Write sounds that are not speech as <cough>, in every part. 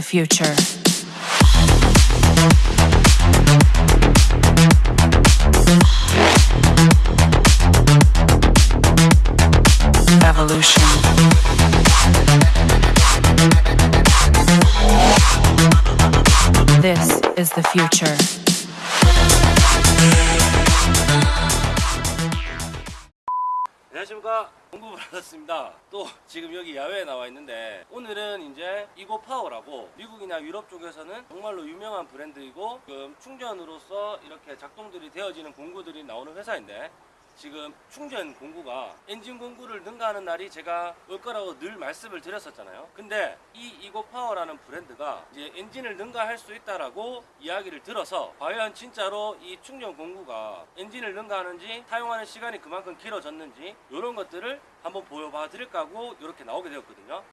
The future. Evolution. This is the future. 안녕하십니까. 공부 받았습니다. 또 지금 여기 야외에 나와 있는데 오늘은 이제 EGO Power라고 미국이나 유럽 쪽에서는 정말로 유명한 브랜드이고 지금 충전으로서 이렇게 작동들이 되어지는 공구들이 나오는 회사인데 지금 충전 공구가 엔진 공구를 능가하는 날이 제가 올 거라고 늘 말씀을 드렸었잖아요. 근데 이 EGO Power라는 브랜드가 이제 엔진을 능가할 수 있다라고 이야기를 들어서 과연 진짜로 이 충전 공구가 엔진을 능가하는지 사용하는 시간이 그만큼 길어졌는지 이런 것들을 한번 보여봐 드릴까 하고 이렇게 나오게 되었거든요.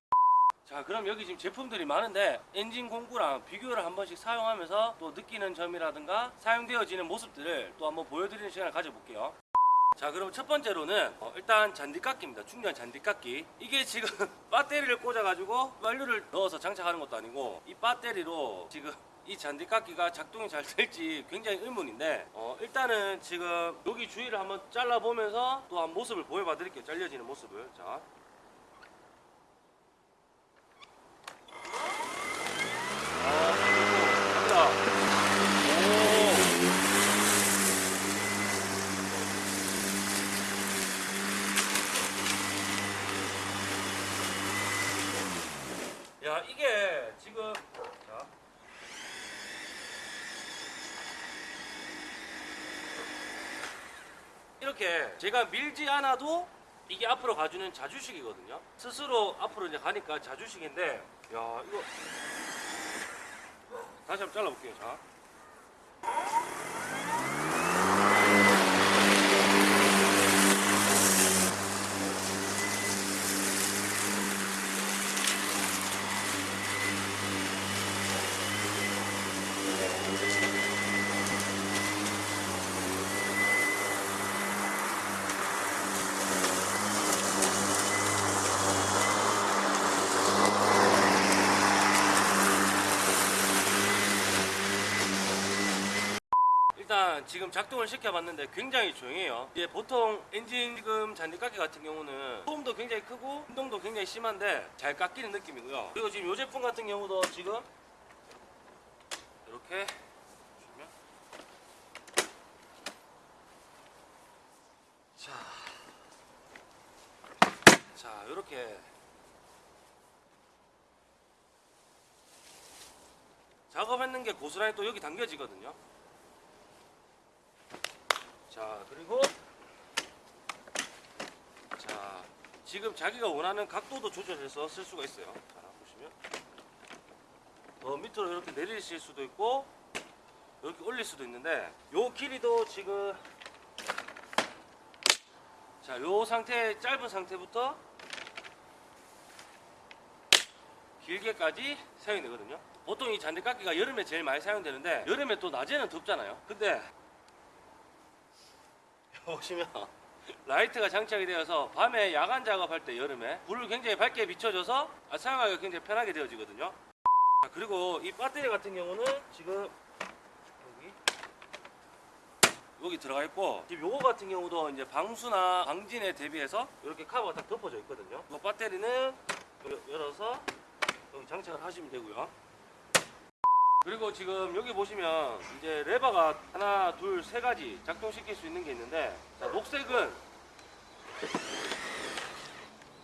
자 그럼 여기 지금 제품들이 많은데 엔진 공구랑 비교를 한 번씩 사용하면서 또 느끼는 점이라든가 사용되어지는 모습들을 또 한번 보여드리는 시간을 가져볼게요. 자 그럼 첫 번째로는 어, 일단 잔디깎기입니다. 충전 잔디깎기. 이게 지금 <laughs> 배터리를 꽂아 가지고 완료를 넣어서 장착하는 것도 아니고 이 배터리로 지금 이 잔디깎기가 작동이 잘 될지 굉장히 의문인데 어, 일단은 지금 여기 주위를 한번 잘라 보면서 또 한 모습을 보여봐 드릴게요. 잘려지는 모습을. 자 아, 갑니다. 오. 야 이게 지금 자. 이렇게 제가 밀지 않아도 이게 앞으로 가주는 자주식이거든요. 스스로 앞으로 이제 가니까 자주식인데 야 이거. 다시 한번 잘라볼게요 자 지금 작동을 시켜봤는데 굉장히 조용해요. 이제 보통 엔진 지금 잔디깎기 같은 경우는 소음도 굉장히 크고 운동도 굉장히 심한데 잘 깎이는 느낌이고요. 그리고 지금 이 제품 같은 경우도 지금 이렇게 보시면 자, 자 이렇게 작업했는 게 고스란히 또 여기 당겨지거든요. 자 그리고 자 지금 자기가 원하는 각도도 조절해서 쓸 수가 있어요. 자 보시면 더 밑으로 이렇게 내리실 수도 있고 이렇게 올릴 수도 있는데 요 길이도 지금 자 요 상태 짧은 상태부터 길게까지 사용이 되거든요. 보통 이 잔디깎기가 여름에 제일 많이 사용되는데 여름에 또 낮에는 덥잖아요. 근데 보시면 <laughs> 라이트가 장착이 되어서 밤에 야간 작업할 때 여름에 불을 굉장히 밝게 비춰줘서 아, 사용하기가 굉장히 편하게 되어지거든요. 자, 그리고 이 배터리 같은 경우는 지금 여기 들어가 있고 지금 요거 같은 경우도 이제 방수나 방진에 대비해서 이렇게 카버가 딱 덮어져 있거든요. 이 배터리는 여- 열어서 여기 장착을 하시면 되고요 그리고 지금 여기 보시면 이제 레버가 하나, 둘, 세 가지 작동시킬 수 있는 게 있는데 자, 녹색은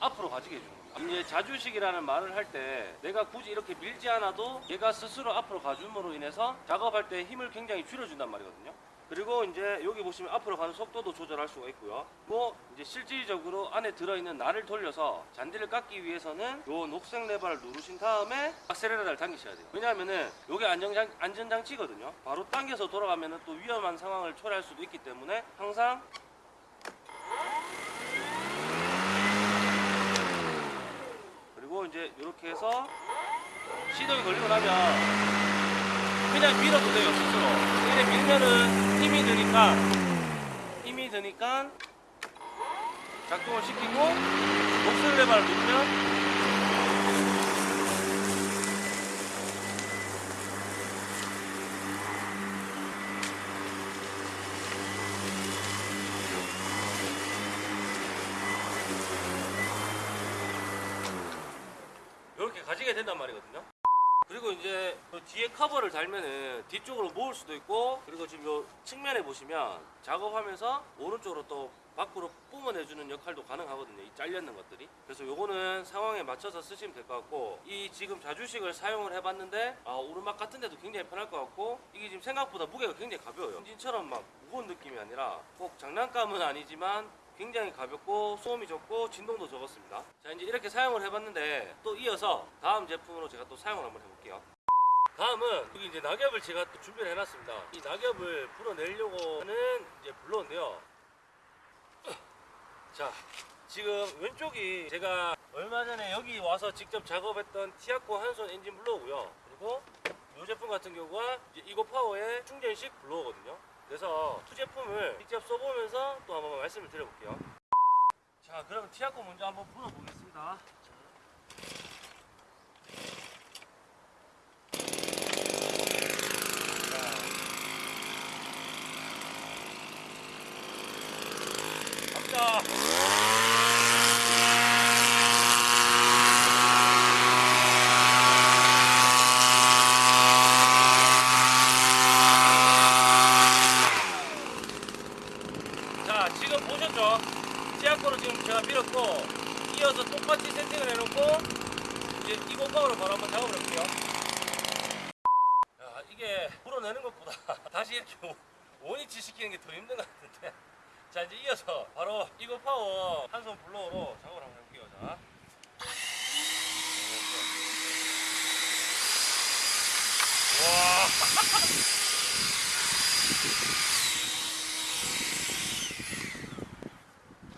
앞으로 가지게 해주는 거예요. 이제 자주식이라는 말을 할 때 내가 굳이 이렇게 밀지 않아도 얘가 스스로 앞으로 가줌으로 인해서 작업할 때 힘을 굉장히 줄여준단 말이거든요. 그리고 이제 여기 보시면 앞으로 가는 속도도 조절할 수가 있고요. 또 이제 실질적으로 안에 들어있는 날을 돌려서 잔디를 깎기 위해서는 요 녹색 레버를 누르신 다음에 악셀레라를 당기셔야 돼요. 왜냐하면은 요게 안정장, 안전장치거든요. 바로 당겨서 돌아가면은 또 위험한 상황을 초래할 수도 있기 때문에 항상 그리고 이제 이렇게 해서 시동이 걸리고 나면 그냥 밀어도 돼요 스스로. 이렇게 밀면은 힘이 드니까 힘이 드니까 작동을 시키고 목소리 레바를 누르면 이렇게 가지게 된단 말이거든요. 그리고 이제 그 뒤에 커버를 달면은 뒤쪽으로 모을 수도 있고 그리고 지금 요 측면에 보시면 작업하면서 오른쪽으로 또 밖으로 뿜어내주는 역할도 가능하거든요. 이 잘렸는 것들이. 그래서 요거는 상황에 맞춰서 쓰시면 될 것 같고 이 지금 자주식을 사용을 해봤는데 아, 오르막 같은 데도 굉장히 편할 것 같고 이게 지금 생각보다 무게가 굉장히 가벼워요. 엔진처럼 막 무거운 느낌이 아니라 꼭 장난감은 아니지만 굉장히 가볍고 소음이 적고 진동도 적었습니다. 자 이제 이렇게 사용을 해봤는데 또 이어서 다음 제품으로 제가 또 사용을 한번 해볼게요. 다음은 여기 이제 낙엽을 제가 또 준비를 해놨습니다. 이 낙엽을 불어내려고 하는 이제 blower인데요. <clears throat> 자 지금 왼쪽이 제가 얼마 전에 여기 와서 직접 작업했던 티아코 한손 엔진 blower고요. 그리고 이 제품 같은 경우가 EGO Power의 충전식 blower거든요. 그래서 두 제품을 직접 써보면서 또 한번 말씀을 드려볼게요. 자, 그럼 티아코 먼저 한번 불어보겠습니다. 자. 갑니다. 자 지금 보셨죠? 티아코로 지금 제가 밀었고 이어서 똑같이 세팅을 해놓고 이제 이거 파워로 바로 한번 작업을 해볼게요 야 이게 불어내는 것보다 다시 이렇게 오- 원위치 시키는 게 더 힘든 것 같은데 자 이제 이어서 바로 이거 파워 한 손 블로어로 작업을 한번 해볼게요 자 와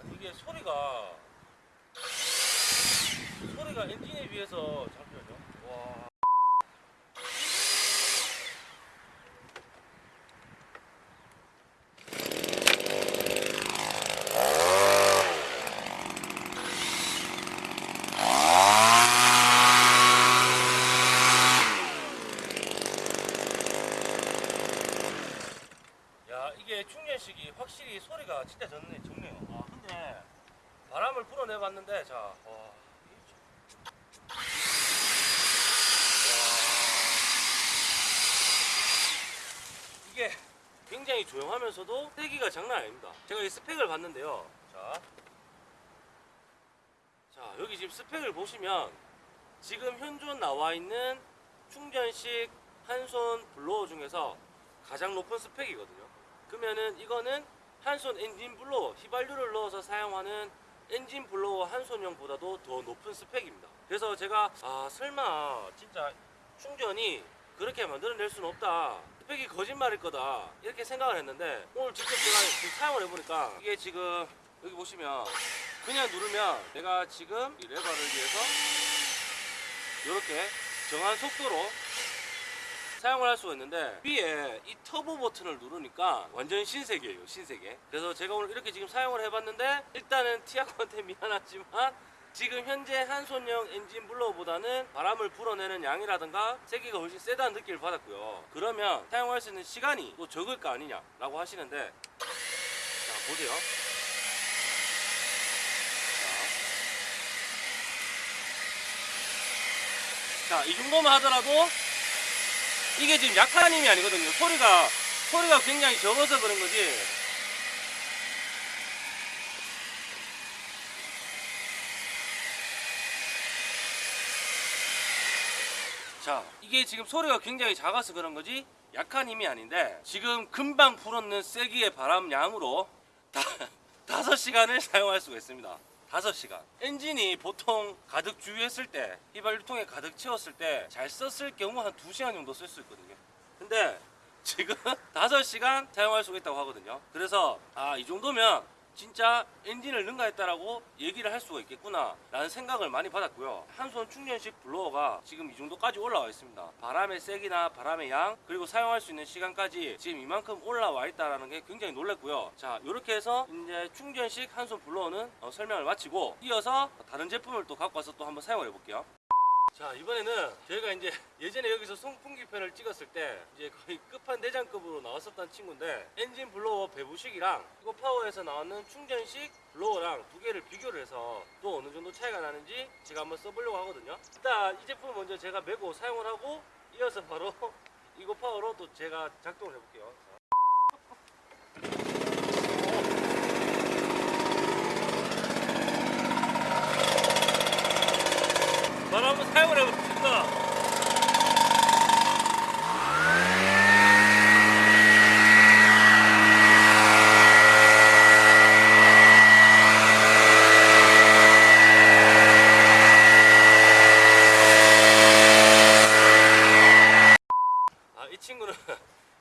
아니, 이게 소리가 소리 가 엔진에 비해서 잠시만요. 와. 야 이게 충전식이 확실히 소리가 진짜 좋네, 좋네요. 아 근데 바람을 불어내봤는데 자, 와, 이게 참- 와. 이게 굉장히 조용 하면서도 세기가 장난 아닙니다. 제가 이 스펙을 봤는데요. 자, 자 여기 지금 스펙을 보시면 지금 현존 나와 있는 충전식 한손 blower 중에서 가장 높은 스펙이거든요. 그러면은 이거는 한손 엔진 blower 휘발유를 넣어서 사용하는 엔진 blower 한손형보다도 더 높은 스펙입니다. 그래서 제가 아 설마 진짜 충전이 그렇게 만들어낼 수는 없다. 스펙이 거짓말일 거다. 이렇게 생각을 했는데 오늘 직접 제가 지금 사용을 해보니까 이게 지금 여기 보시면 그냥 누르면 내가 지금 이 레버를 위해서 이렇게 정한 속도로 사용을 할 수가 있는데 위에 이 터보 버튼을 누르니까 완전 신세계예요 신세계 그래서 제가 오늘 이렇게 지금 사용을 해봤는데 일단은 티아코한테 <laughs> 미안하지만 지금 현재 한손형 엔진 블로우보다는 바람을 불어내는 양이라든가 세기가 훨씬 세다는 느낌을 받았고요 그러면 사용할 수 있는 시간이 또 적을 거 아니냐 라고 하시는데 자 보세요 자, 이 정도만 하더라도 이게 지금 약한 힘이 아니거든요. 소리가 소리가 굉장히 적어서 그런 거지. 자, 이게 지금 소리가 굉장히 작아서 그런 거지 약한 힘이 아닌데 지금 금방 불었는 세기의 바람 양으로 다, <laughs> 5시간을 사용할 수가 있습니다. 5시간. 엔진이 보통 가득 주유했을 때, 휘발 유통에 가득 채웠을 때 잘 썼을 경우 한 2시간 정도 쓸 수 있거든요. 근데 지금 <laughs> 5시간 사용할 수가 있다고 하거든요. 그래서 아, 이 정도면 진짜 엔진을 능가했다라고 얘기를 할 수가 있겠구나 라는 생각을 많이 받았고요. 한손 충전식 블로어가 지금 이 정도까지 올라와 있습니다. 바람의 세기나 바람의 양 그리고 사용할 수 있는 시간까지 지금 이만큼 올라와 있다라는 게 굉장히 놀랐고요. 자 이렇게 해서 이제 충전식 한손 블로어는 어, 설명을 마치고 이어서 다른 제품을 또 갖고 와서 또 한번 사용을 해볼게요 자 이번에는 저희가 이제 예전에 여기서 송풍기 편을 찍었을 때 이제 거의 끝판 대장급으로 나왔었던 친구인데 엔진 블로워 배부식이랑 이거 파워에서 나오는 충전식 블로워랑 두 개를 비교를 해서 또 어느 정도 차이가 나는지 제가 한번 써보려고 하거든요. 일단 이 제품 먼저 제가 메고 사용을 하고 이어서 바로 <laughs> 이거 파워로 또 제가 작동을 해볼게요 자. 바로 한번 사용을 해보겠습니다. 아, 이 친구는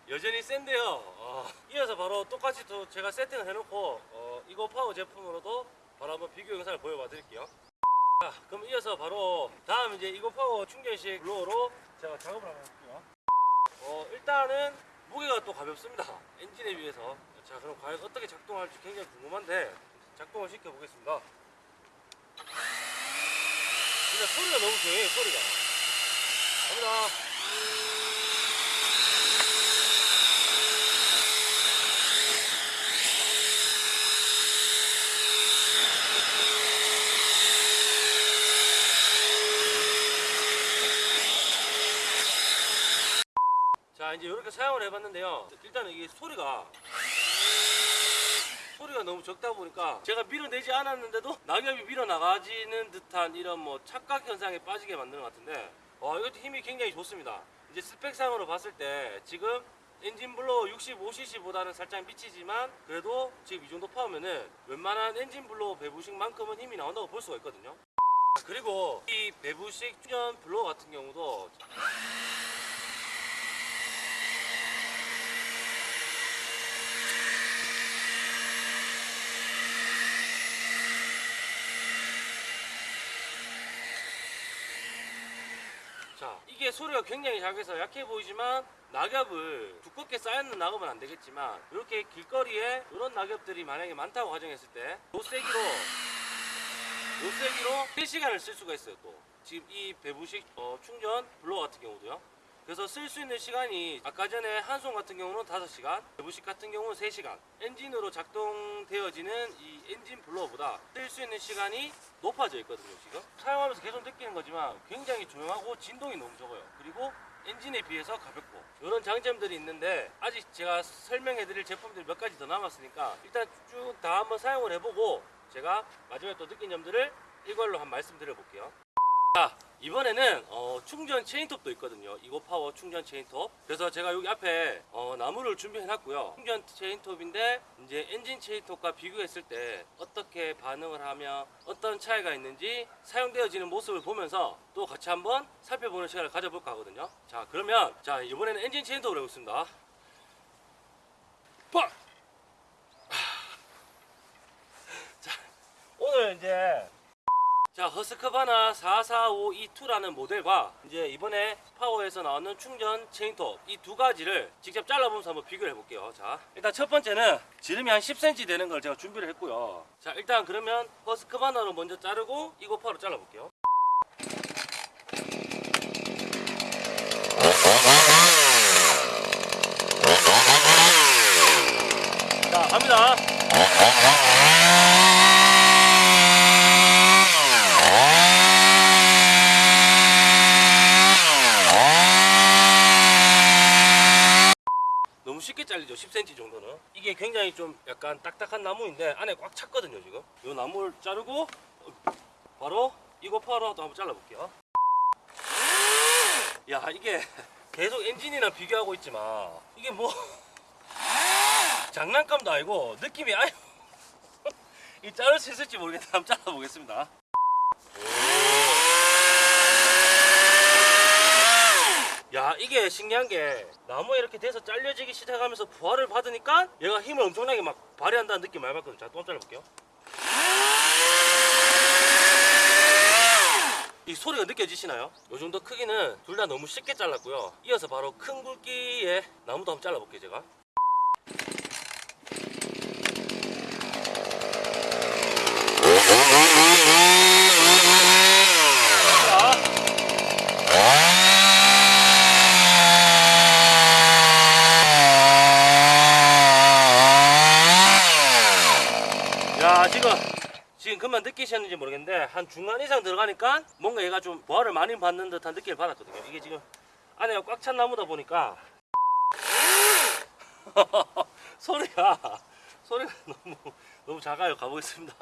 여전히 센데요. 어, 이어서 바로 똑같이 또 제가 세팅을 해놓고 어, 이거 파워 제품으로도 바로 한번 비교 영상을 보여봐 드릴게요. 자, 그럼 이어서 바로 다음 이제 이거 파워 충전식 블로어로 작업을 한번 해볼게요. 어, 일단은 무게가 또 가볍습니다. 엔진에 비해서. 자, 그럼 과연 어떻게 작동할지 굉장히 궁금한데 작동을 시켜보겠습니다. 진짜 소리가 너무 조용해요, 소리가. 갑니다. 이제 이렇게 사용을 해봤는데요. 일단은 이게 소리가 소리가 너무 적다 보니까 제가 밀어내지 않았는데도 낙엽이 밀어나가지는 듯한 이런 뭐 착각 현상에 빠지게 만드는 것 같은데 와 이것도 힘이 굉장히 좋습니다. 이제 스펙상으로 봤을 때 지금 엔진 blower 65cc보다는 살짝 미치지만 그래도 지금 이 정도 power면은 웬만한 엔진 blower 배부식만큼은 힘이 나온다고 볼 수가 있거든요. 그리고 이 배부식 충전 blower 같은 경우도 자, 이게 소리가 굉장히 작아서 약해 보이지만 낙엽을 두껍게 쌓여있는 낙엽은 안 되겠지만 이렇게 길거리에 이런 낙엽들이 만약에 많다고 가정했을 때 노세기로 노세기로 3시간을 쓸 수가 있어요 또. 지금 이 배부식 어, 충전 blower 같은 경우도요. 그래서 쓸 수 있는 시간이 아까 전에 한손 같은 경우는 5시간 배부식 같은 경우는 3시간. 엔진으로 작동되어지는 이 엔진 blower보다 쓸 수 있는 시간이 높아져 있거든요 지금. 사용하면서 계속 느끼는 거지만 굉장히 조용하고 진동이 너무 적어요. 그리고 엔진에 비해서 가볍고. 이런 장점들이 있는데 아직 제가 설명해 드릴 제품들이 몇 가지 더 남았으니까 일단 쭉 다 한번 사용을 해보고 제가 마지막에 또 느낀 점들을 이걸로 한 말씀 드려 볼게요 자 이번에는 어, 충전 체인톱도 있거든요. EGO Power 충전 체인톱. 그래서 제가 여기 앞에 어, 나무를 준비해 놨고요. 충전 체인톱인데 이제 엔진 체인톱과 비교했을 때 어떻게 반응을 하며 어떤 차이가 있는지 사용되어지는 모습을 보면서 또 같이 한번 살펴보는 시간을 가져볼까 하거든요. 자 그러면 자 이번에는 엔진 체인톱을 해보겠습니다. 빡! 자 오늘 이제 자 허스크바나 44522라는 모델과 이제 이번에 파워에서 나오는 충전 체인톱 이 두 가지를 직접 잘라보면서 한번 비교를 해볼게요. 자 일단 첫 번째는 지름이 한 10cm 되는 걸 제가 준비를 했고요. 자 일단 그러면 허스크바나로 먼저 자르고 이거 파워로 잘라볼게요. 자 갑니다 너무 잘리죠 10cm 정도는. 이게 굉장히 좀 약간 딱딱한 나무인데 안에 꽉 찼거든요 지금. 이 나무를 자르고 바로 이거 파워로 또 한번 잘라볼게요. 야 이게 계속 엔진이랑 비교하고 있지만 이게 뭐 <laughs> 장난감도 아니고 느낌이 아유 <laughs> 이 자를 수 있을지 모르겠는데 한번 잘라보겠습니다 야 이게 신기한 게 나무에 이렇게 돼서 잘려지기 시작하면서 부하를 받으니까 얘가 힘을 엄청나게 막 발휘한다는 느낌 많이 받거든요 자또 한번 잘라볼게요. 이 소리가 느껴지시나요? 이 정도 크기는 둘 다 너무 쉽게 잘랐고요. 이어서 바로 큰 굵기의 나무도 한번 잘라볼게요 제가 자, 지금만 느끼셨는지 모르겠는데 한 중간 이상 들어가니까 뭔가 얘가 좀 보화를 많이 받는 듯한 느낌을 받았거든요. 이게 지금 안에가 꽉 찬 나무다 보니까 <laughs> 소리가 소리가 너무 너무 작아요. 가보겠습니다.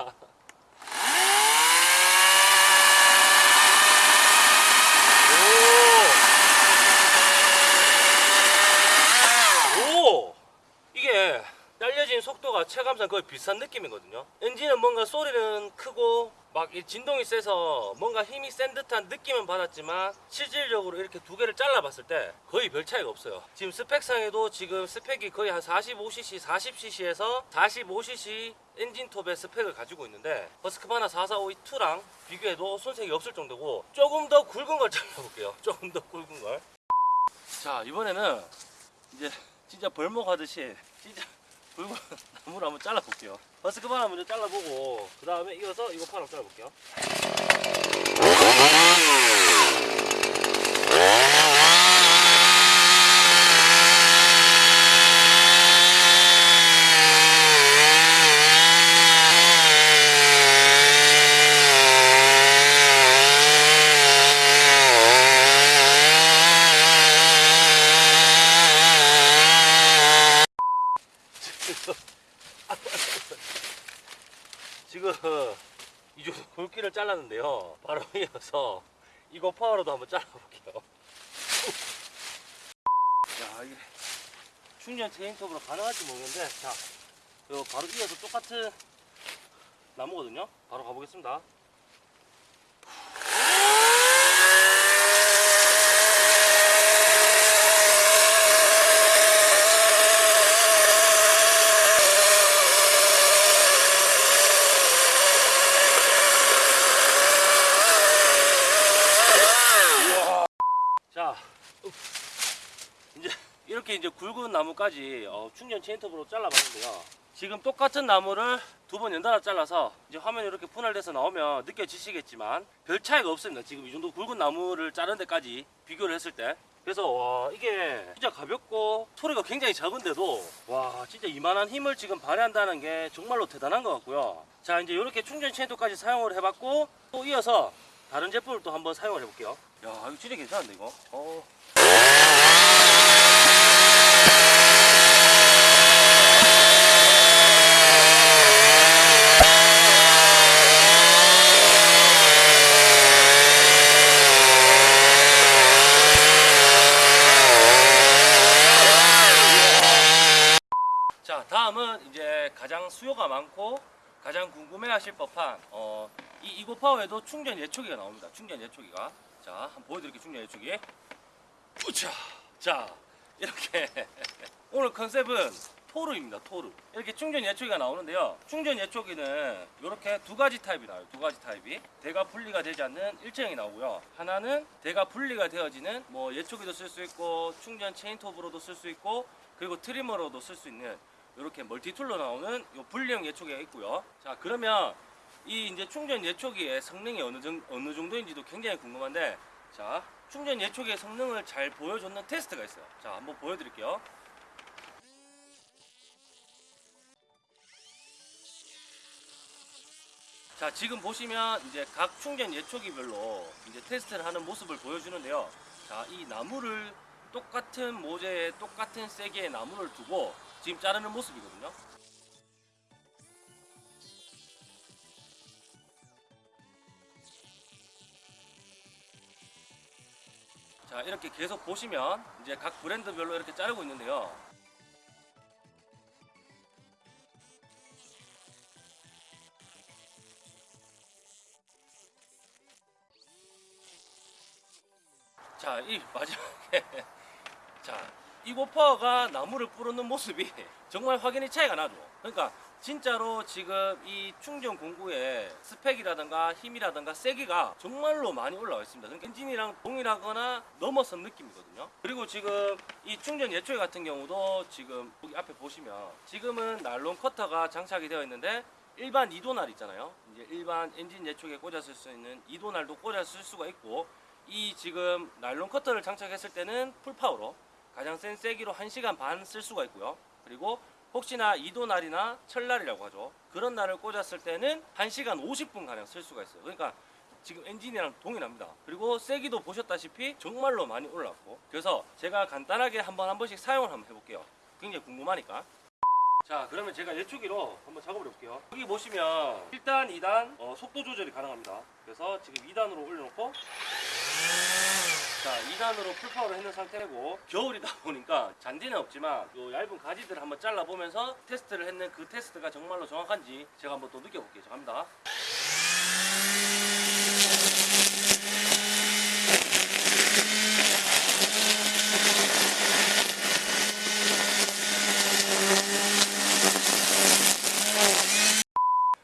오! 오! 이게 속도가 체감상 거의 비슷한 느낌이거든요. 엔진은 뭔가 소리는 크고 막이 진동이 세서 뭔가 힘이 센 듯한 느낌은 받았지만 실질적으로 이렇게 두 개를 잘라봤을 때 거의 별 차이가 없어요. 지금 스펙상에도 지금 스펙이 거의 한 45cc, 40cc에서 45cc 엔진톱의 스펙을 가지고 있는데 버스크바나 4452-2랑 비교해도 손색이 없을 정도고 조금 더 굵은 걸 <laughs> 잘라볼게요. 조금 더 굵은 걸. 자 이번에는 이제 진짜 벌목하듯이 진짜 굵은 나무를 <laughs> 한번 잘라볼게요. 버스크바나 먼저 잘라보고 그 다음에 이어서 이거 파랑 잘라볼게요. 지금 이 정도 굵기를 잘랐는데요. 이어서 이거 파워로도 한번 잘라볼게요. 야 이게 충전 체인톱으로 가능할지 모르겠는데 자 바로 이어서 똑같은 나무거든요. 바로 가보겠습니다. 자, 읍. 이제 이렇게 이제 굵은 나무까지 어, 충전 체인톱으로 잘라봤는데요. 지금 똑같은 나무를 두 번 연달아 잘라서 이제 화면이 이렇게 분할돼서 나오면 느껴지시겠지만 별 차이가 없습니다. 지금 이 정도 굵은 나무를 자른 데까지 비교를 했을 때. 그래서 와 이게 진짜 가볍고 소리가 굉장히 작은데도 와 진짜 이만한 힘을 지금 발휘한다는 게 정말로 대단한 것 같고요. 자 이제 이렇게 충전 체인톱까지 사용을 해봤고 또 이어서 다른 제품을 또 한번 사용을 해볼게요. 야 이거 진짜 괜찮은데 이거. 어. 자 다음은 이제 가장 수요가 많고 가장 궁금해하실 법한 어, 이 EGO Power에도 충전 예초기가 나옵니다. 충전 예초기가 자 한번 보여드릴게요. 충전 예초기. 우차 자 이렇게 <laughs> 오늘 컨셉은 토르입니다. 토르 이렇게 충전 예초기가 나오는데요. 충전 예초기는 이렇게 두 가지 타입이 나와요. 두 가지 타입이 대가 분리가 되지 않는 일체형이 나오고요. 하나는 대가 분리가 되어지는 뭐 예초기도 쓸 수 있고 충전 체인톱으로도 쓸 수 있고 그리고 트리머로도 쓸 수 있는 이렇게 멀티툴로 나오는 요 분리형 예초기가 있고요. 자 그러면 이 이제 충전 예초기의 성능이 어느 정 어느 정도인지도 굉장히 궁금한데 자 충전 예초기의 성능을 잘 보여줬는 테스트가 있어요. 자 한번 보여드릴게요. 자 지금 보시면 이제 각 충전 예초기별로 이제 테스트를 하는 모습을 보여주는데요. 자 이 나무를 똑같은 모재에 똑같은 세기의 나무를 두고 지금 자르는 모습이거든요. 자 이렇게 계속 보시면 이제 각 브랜드별로 이렇게 자르고 있는데요. 자, 이 마지막에 <laughs> 자, EGO Power가 나무를 뿌르는 모습이 <laughs> 정말 확연히 차이가 나죠. 그러니까 진짜로 지금 이 충전 공구의 스펙이라든가 힘이라든가 세기가 정말로 많이 올라와 있습니다. 그러니까 엔진이랑 동일하거나 넘어선 느낌이거든요. 그리고 지금 이 충전 예초기 같은 경우도 지금 여기 앞에 보시면 지금은 나일론 커터가 장착이 되어 있는데 일반 2도날 있잖아요. 이제 일반 엔진 예초기에 쓸수 있는 2도날도 꽂아 쓸 수가 있고 이 지금 나일론 커터를 장착했을 때는 full power로 가장 센 세기로 1시간 반 쓸 수가 있고요. 그리고 혹시나 이도 날이나 철날이라고 하죠. 그런 날을 꽂았을 때는 1시간 50분 가량 쓸 수가 있어요. 그러니까 지금 엔진이랑 동일합니다. 그리고 세기도 보셨다시피 정말로 많이 올랐고 그래서 제가 간단하게 한번 한 번씩 사용을 한번 해볼게요. 굉장히 궁금하니까. 자 그러면 제가 예초기로 한번 작업을 해볼게요 여기 보시면 1단 2단 어, 속도 조절이 가능합니다 그래서 지금 2단으로 올려놓고 자 2단으로 full power를 했는 상태고 겨울이다 <laughs> 보니까 잔디는 없지만 요 얇은 가지들을 한번 잘라보면서 테스트를 했는 그 테스트가 정말로 정확한지 제가 한번 또 느껴볼게요. 자 갑니다.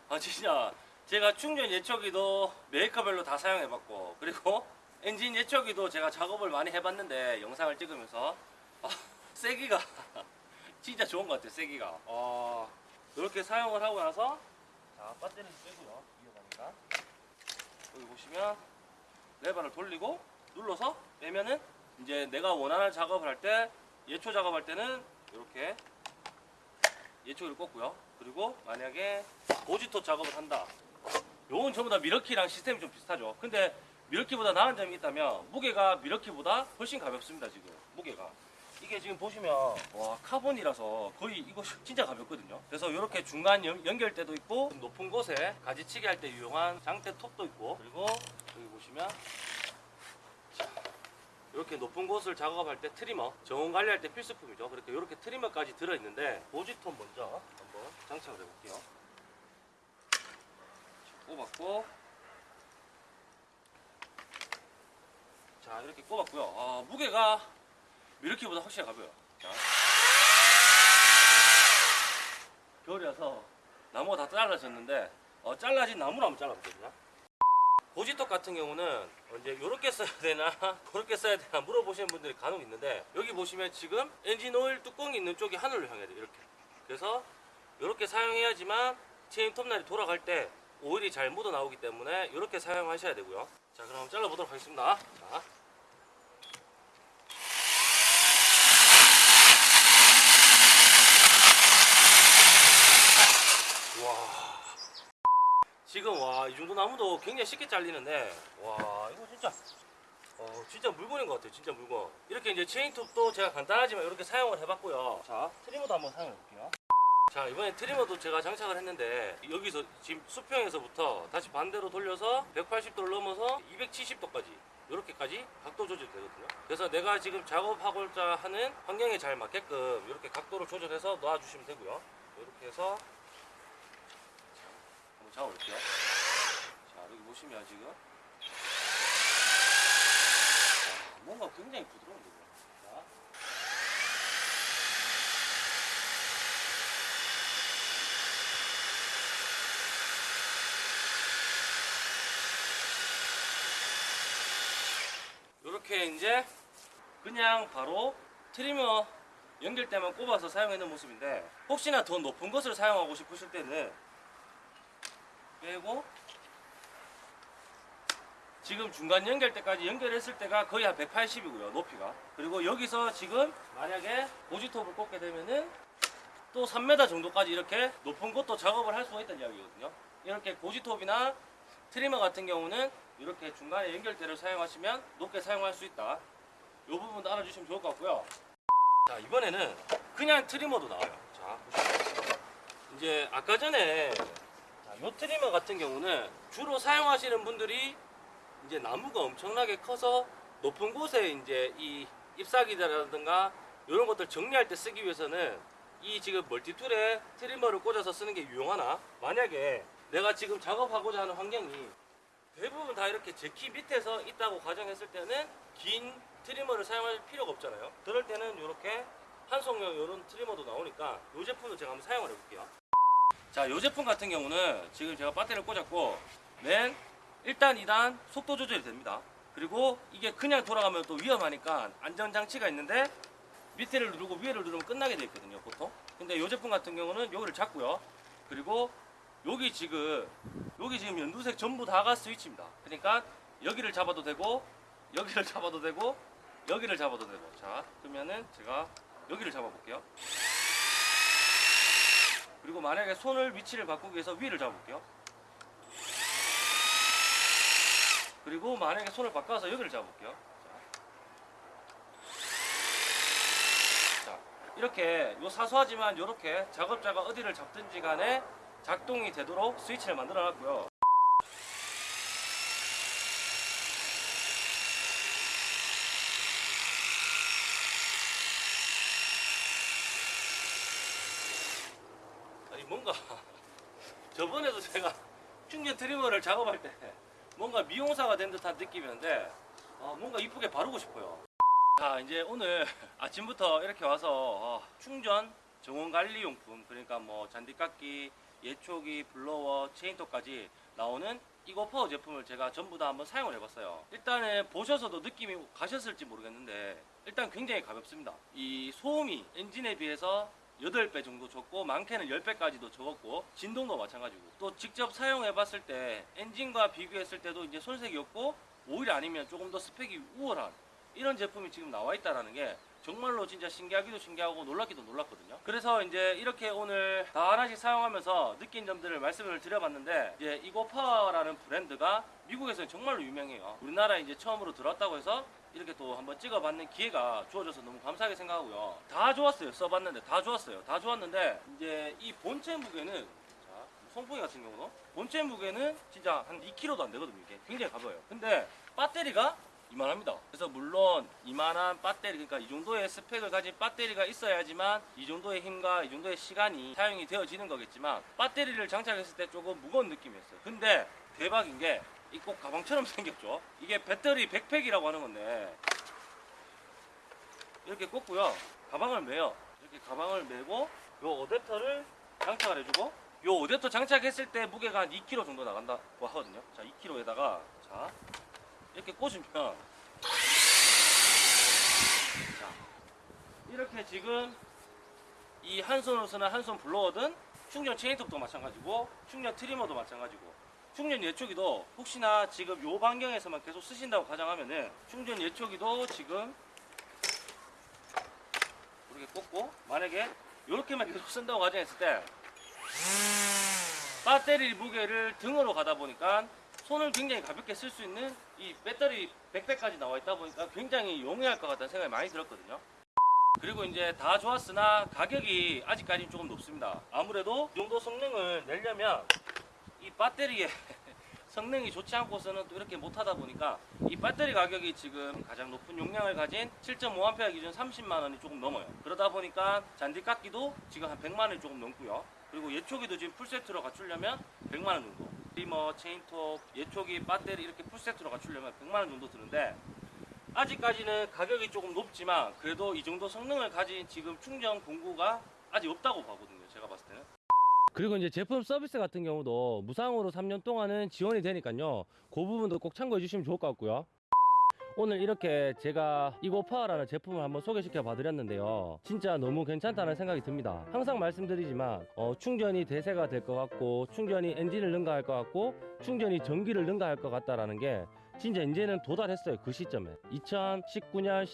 아 진짜 제가 충전 예초기도 메이커별로 다 사용해봤고 그리고 엔진 예초기도 제가 작업을 많이 해봤는데 영상을 찍으면서 아, 세기가 <laughs> 진짜 좋은 것 같아요 세기가 어, 이렇게 사용을 하고 나서 자 배터리 빼고요 위험하니까 여기 보시면 레버를 돌리고 눌러서 빼면은 이제 내가 원하는 작업을 할 때 예초 작업할 때는 이렇게 예초기를 꽂고요 그리고 만약에 보지토 작업을 한다. 요건 전부 다 Milwaukee랑 시스템이 좀 비슷하죠. 근데 Milwaukee보다 나은 점이 있다면 무게가 Milwaukee보다 훨씬 가볍습니다. 지금 무게가. 이게 지금 보시면 와 카본이라서 거의 이거 <laughs> 진짜 가볍거든요. 그래서 이렇게 중간 연, 연결대도 있고 높은 곳에 가지치기 할 때 유용한 장대 톱도 있고 그리고 여기 보시면 이렇게 높은 곳을 작업할 때 trimmer 정원 관리할 때 필수품이죠. 그렇게 이렇게 trimmer까지 들어 있는데 보지톤 먼저 한번 장착을 해볼게요. 꼽았고 자 이렇게 꼽았고요. 아, 무게가 미르키보다 확실히 가벼워요. 자. 겨울이라서 나무가 다 잘라졌는데 어, 잘라진 나무를 한번 잘라볼게요. 고지떡 같은 경우는 이제 이렇게 써야 되나 <laughs> 그렇게 써야 되나 물어보시는 분들이 간혹 있는데 여기 보시면 지금 엔진 오일 뚜껑이 있는 쪽이 하늘로 향해야 돼요 이렇게 그래서 이렇게 사용해야지만 체인 톱날이 돌아갈 때 오일이 잘 묻어 나오기 때문에 이렇게 사용하셔야 되고요 자 그럼 잘라보도록 하겠습니다 자. 와 지금 와 이 정도 나무도 굉장히 쉽게 잘리는데 와 이거 진짜 어 진짜 물건인 것 같아요 진짜 물건. 이렇게 이제 체인톱도 제가 간단하지만 이렇게 사용을 해봤고요. 자 트리머도 한번 사용해 볼게요. 자 이번에 트리머도 제가 장착을 했는데 여기서 지금 수평에서부터 다시 반대로 돌려서 180도를 넘어서 270도까지 이렇게까지 각도 조절이 되거든요. 그래서 내가 지금 작업하고자 하는 환경에 잘 맞게끔 이렇게 각도를 조절해서 놔주시면 되고요. 이렇게 해서 한번 잡아볼게요. 자, 여기 보시면 지금 자, 뭔가 굉장히 부드러운데. 자. 이렇게 이제 그냥 바로 트리머 연결대만 꼽아서 사용하는 모습인데 혹시나 더 높은 것을 사용하고 싶으실 때는 빼고 지금 중간 연결대까지 연결했을 때가 거의 한 180이고요 높이가. 그리고 여기서 지금 만약에 보지톱을 꽂게 되면은 또 3m 정도까지 이렇게 높은 곳도 작업을 할 수가 있다는 이야기거든요. 이렇게 고지톱이나 트리머 같은 경우는 이렇게 중간에 연결대를 사용하시면 높게 사용할 수 있다. 이 부분도 알아주시면 좋을 것 같고요. 자 이번에는 그냥 트리머도 나와요. 자 보시면 이제 아까 전에 자, 요 trimmer 같은 경우는 주로 사용하시는 분들이 이제 나무가 엄청나게 커서 높은 곳에 이제 이 잎사귀라든가 이런 것들 정리할 때 쓰기 위해서는 이 지금 multi-tool에 trimmer를 꽂아서 쓰는 게 유용하나? 만약에 내가 지금 작업하고자 하는 환경이 대부분 다 이렇게 제 키 밑에서 있다고 가정했을 때는 긴 trimmer를 사용할 필요가 없잖아요. 그럴 때는 이렇게 한손용 이런 trimmer도 나오니까 이 제품도 제가 한번 사용을 해볼게요 자, 이 제품 같은 경우는 지금 제가 배터리를 꽂았고 맨 1단, 2단 속도 조절이 됩니다. 그리고 이게 그냥 돌아가면 또 위험하니까 안전장치가 있는데 밑에를 누르고 위에를 누르면 끝나게 돼 있거든요, 보통. 근데 이 제품 같은 경우는 여기를 잡고요. 그리고 여기 지금 여기 지금 연두색 전부 다가 스위치입니다. 그러니까 여기를 잡아도 되고 여기를 <laughs> 잡아도 되고 여기를 잡아도 되고 자 그러면은 제가 여기를 잡아볼게요. 그리고 만약에 손을 위치를 바꾸기 위해서 위를 잡을게요. 그리고 만약에 손을 바꿔서 여기를 잡을게요. 자, 자, 이렇게 요 사소하지만 이렇게 작업자가 어디를 잡든지 간에 작동이 되도록 스위치를 만들어 놨고요. 아니 뭔가 저번에도 제가 충전 트리머를 작업할 때 뭔가 미용사가 된 듯한 느낌이었는데 아, 뭔가 이쁘게 바르고 싶어요. 자 이제 오늘 아침부터 이렇게 와서 어, 충전 정원 관리 용품 그러니까 뭐 잔디깎기, 예초기, 블로워, 체인톱까지 나오는 이거파워 제품을 제가 전부 다 한번 사용을 해봤어요. 일단은 보셔서도 느낌이 가셨을지 모르겠는데 일단 굉장히 가볍습니다. 이 소음이 엔진에 비해서 8배 정도 적고 많게는 10배까지도 적었고 진동도 마찬가지고 또 직접 사용해 봤을 때 엔진과 비교했을 때도 이제 손색이 없고 오히려 아니면 조금 더 스펙이 우월한 이런 제품이 지금 나와 있다라는 게 정말로 진짜 신기하기도 신기하고 놀랍기도 놀랍거든요. 그래서 이제 이렇게 오늘 다 하나씩 사용하면서 느낀 점들을 말씀을 드려봤는데 이제 이고파워라는 브랜드가 미국에서는 정말로 유명해요. 우리나라에 이제 처음으로 들어왔다고 해서 이렇게 또 한번 찍어봤는 기회가 주어져서 너무 감사하게 생각하고요. 다 좋았어요. 써봤는데 다 좋았어요. 다 좋았는데 이제 이 본체 무게는 자 송풍이 같은 경우는 본체 무게는 진짜 한 2kg도 안 되거든요. 이게 굉장히 가벼워요. 근데 배터리가 이만합니다. 그래서 물론 이만한 배터리 그러니까 이 정도의 스펙을 가진 배터리가 있어야지만 이 정도의 힘과 이 정도의 시간이 사용이 되어지는 거겠지만 배터리를 장착했을 때 조금 무거운 느낌이었어요. 근데 대박인 게 이 꼭 가방처럼 <laughs> 생겼죠. 이게 배터리 백팩이라고 하는 건데 이렇게 꽂고요. 가방을 매요. 이렇게 가방을 매고 요 어댑터를 장착을 해주고 요 어댑터 장착했을 때 무게가 한 2kg 정도 나간다고 하거든요. 자, 2kg에다가 자 이렇게 꽂으면 자 이렇게 지금 이 한 손으로 쓰는 한 손 블로어든 충전 체인톱도 마찬가지고 충전 트리머도 마찬가지고 충전 예초기도 혹시나 지금 요 반경에서만 계속 쓰신다고 가정하면은 충전 예초기도 지금 이렇게 꽂고 만약에 이렇게만 계속 쓴다고 가정했을 때 배터리 무게를 등으로 가다 보니까 손을 굉장히 가볍게 쓸 수 있는 이 배터리 백팩까지 나와 있다 보니까 굉장히 용이할 것 같다는 생각이 많이 들었거든요. 그리고 이제 다 좋았으나 가격이 아직까지는 조금 높습니다. 아무래도 이 정도 성능을 내려면 이 배터리의 <laughs> 성능이 좋지 않고서는 또 이렇게 못하다 보니까 이 배터리 가격이 지금 가장 높은 용량을 가진 7.5A 기준 30만 원이 조금 넘어요. 그러다 보니까 잔디 깎기도 지금 한 100만 원이 조금 넘고요. 그리고 예초기도 지금 풀세트로 갖추려면 100만 원 정도. 리머, 체인톱, 예초기, 배터리 이렇게 풀세트로 갖추려면 100만 원 정도 드는데 아직까지는 가격이 조금 높지만 그래도 이 정도 성능을 가진 지금 충전 공구가 아직 없다고 보거든요. 제가 봤을 때는. 그리고 이제 제품 서비스 같은 경우도 무상으로 3년 동안은 지원이 되니까요. 그 부분도 꼭 참고해 주시면 좋을 것 같고요. 오늘 이렇게 제가 EGO Power라는 제품을 한번 소개시켜 봐 드렸는데요. 진짜 너무 괜찮다는 생각이 듭니다. 항상 말씀드리지만 어, 충전이 대세가 될 것 같고 충전이 엔진을 능가할 것 같고 충전이 전기를 능가할 것 같다라는 게 진짜 이제는 도달했어요 그 시점에 2019년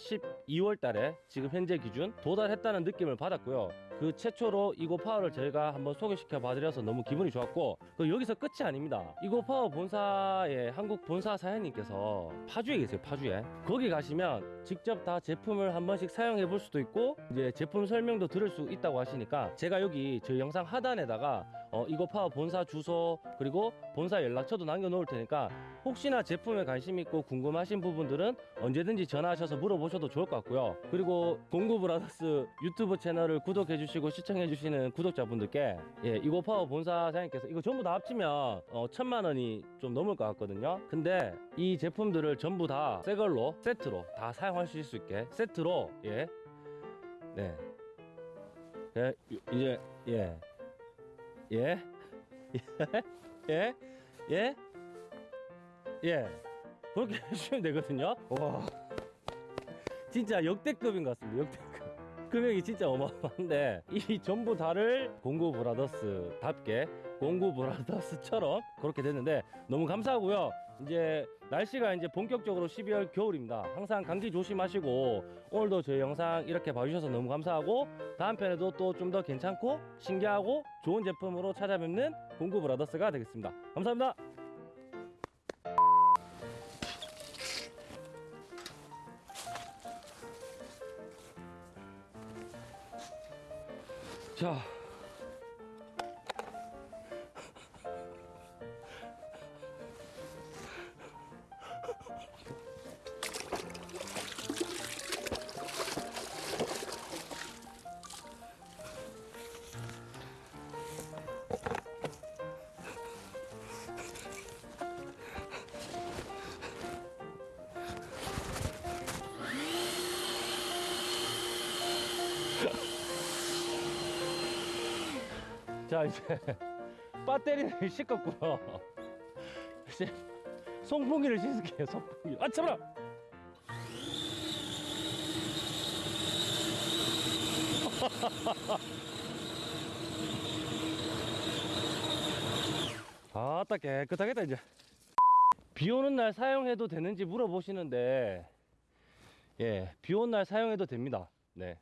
12월 달에 지금 현재 기준 도달했다는 느낌을 받았고요 그 최초로 이고 파워를 저희가 한번 소개시켜 봐드려서 너무 기분이 좋았고 그 여기서 끝이 아닙니다. 이고 파워 본사의 한국 본사 사장님께서 파주에 계세요 파주에. 거기 가시면 직접 다 제품을 한 번씩 사용해 볼 수도 있고 이제 제품 설명도 들을 수 있다고 하시니까 제가 여기 저희 영상 하단에다가 어, 이고파워 본사 주소 그리고 본사 연락처도 남겨놓을 테니까 혹시나 제품에 관심 있고 궁금하신 부분들은 언제든지 전화하셔서 물어보셔도 좋을 것 같고요. 그리고 공구브라더스 유튜브 채널을 구독해 주시고 시청해 주시는 구독자분들께 예, 이거 파워 본사 사장님께서 이거 전부 다 합치면 어, 천만 원이 좀 넘을 것 같거든요. 근데 이 제품들을 전부 다 새 걸로 세트로 다 사용하실 수 있게 세트로 예. 네. 예, 이제 예. 예. 예. 예. 예. 그렇게 <laughs> 해주시면 되거든요. 와. 진짜 역대급인 것 같습니다. 역대급. 금액이 진짜 어마어마한데 이 전부 다를 공구 브라더스답게 공구 브라더스처럼 그렇게 됐는데 너무 감사하고요. 이제 날씨가 이제 본격적으로 12월 겨울입니다. 항상 감기 조심하시고 오늘도 저희 영상 이렇게 봐주셔서 너무 감사하고 다음 편에도 또 좀 더 괜찮고 신기하고 좋은 제품으로 찾아뵙는 공구 브라더스가 되겠습니다. 감사합니다. 자. 자 이제 <laughs> 배터리를 씻었고요. 이제 송풍기를 씻을게요 송풍기. 아 참아 <laughs> 아따 깨끗하겠다 이제. 비 오는 날 사용해도 되는지 물어보시는데 예 비 오는 날 사용해도 됩니다. 네